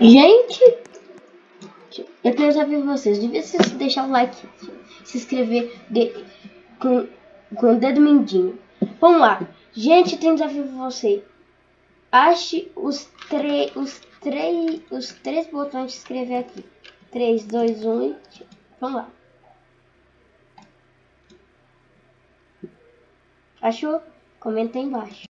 Gente, eu quero saber vocês. Devia se deixar o like, se inscrever de, com, com o dedo mindinho. Vamos lá. Gente, tem um desafio pra você. Ache os, três os, três os três botões de escrever aqui. 3, 2, 1 e... Vamos lá. Achou? Comenta aí embaixo.